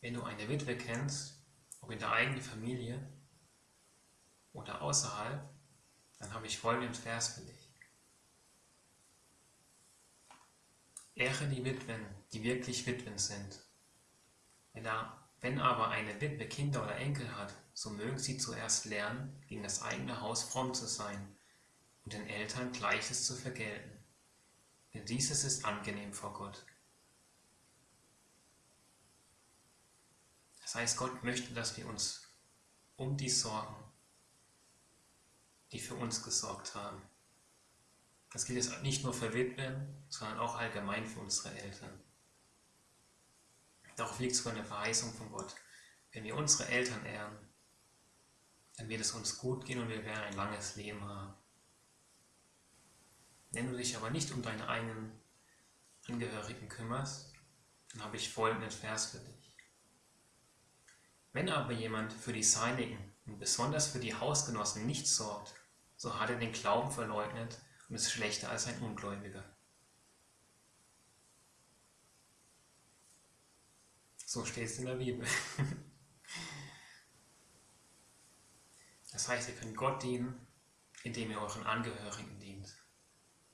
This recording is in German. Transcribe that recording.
Wenn du eine Witwe kennst, ob in der eigenen Familie oder außerhalb, dann habe ich folgenden Vers für dich. Ehre die Witwen, die wirklich Witwen sind. Wenn, er, wenn aber eine Witwe Kinder oder Enkel hat, so mögen sie zuerst lernen, gegen das eigene Haus fromm zu sein und den Eltern Gleiches zu vergelten. Denn dieses ist angenehm vor Gott. Das heißt, Gott möchte, dass wir uns um die sorgen, die für uns gesorgt haben. Das gilt jetzt nicht nur für Witwen, sondern auch allgemein für unsere Eltern. Darauf liegt sogar eine Verheißung von Gott. Wenn wir unsere Eltern ehren, dann wird es uns gut gehen und wir werden ein langes Leben haben. Wenn du dich aber nicht um deine eigenen Angehörigen kümmerst, dann habe ich folgenden Vers für dich. Wenn aber jemand für die Seinigen und besonders für die Hausgenossen nicht sorgt, so hat er den Glauben verleugnet und ist schlechter als ein Ungläubiger. So steht es in der Bibel. Das heißt, ihr könnt Gott dienen, indem ihr euren Angehörigen dient.